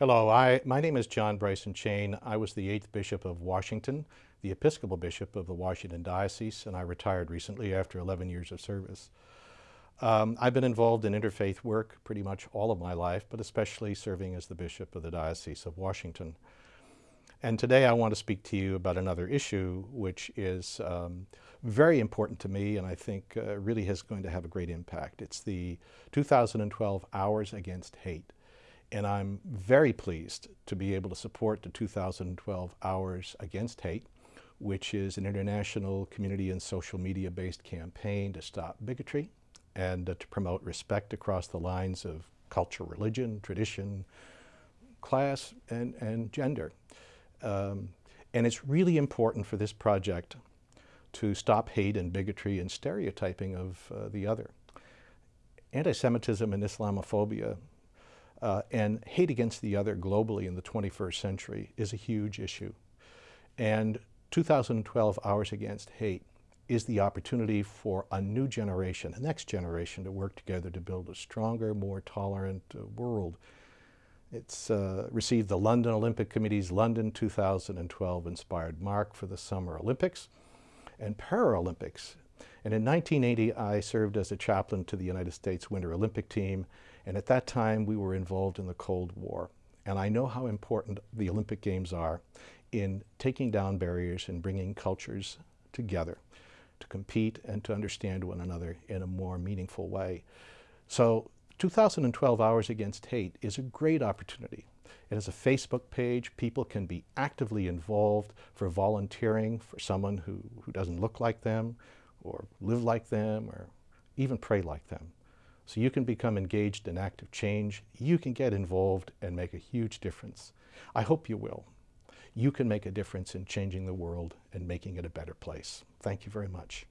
Hello, I, my name is John Bryson Chane. I was the 8th Bishop of Washington, the Episcopal Bishop of the Washington Diocese, and I retired recently after 11 years of service. Um, I've been involved in interfaith work pretty much all of my life, but especially serving as the Bishop of the Diocese of Washington. And today I want to speak to you about another issue which is um, very important to me and I think uh, really is going to have a great impact. It's the 2012 Hours Against Hate. And I'm very pleased to be able to support the 2012 Hours Against Hate, which is an international community and social media based campaign to stop bigotry and uh, to promote respect across the lines of culture, religion, tradition, class, and, and gender. Um, and it's really important for this project to stop hate and bigotry and stereotyping of uh, the other. Anti-Semitism and Islamophobia uh, and hate against the other globally in the 21st century is a huge issue. And 2012 Hours Against Hate is the opportunity for a new generation, a next generation, to work together to build a stronger, more tolerant uh, world. It's uh, received the London Olympic Committee's London 2012 inspired mark for the Summer Olympics and Paralympics. And in 1980, I served as a chaplain to the United States Winter Olympic team and at that time, we were involved in the Cold War. And I know how important the Olympic Games are in taking down barriers and bringing cultures together to compete and to understand one another in a more meaningful way. So 2012 Hours Against Hate is a great opportunity. It has a Facebook page. People can be actively involved for volunteering for someone who, who doesn't look like them or live like them or even pray like them. So you can become engaged in active change. You can get involved and make a huge difference. I hope you will. You can make a difference in changing the world and making it a better place. Thank you very much.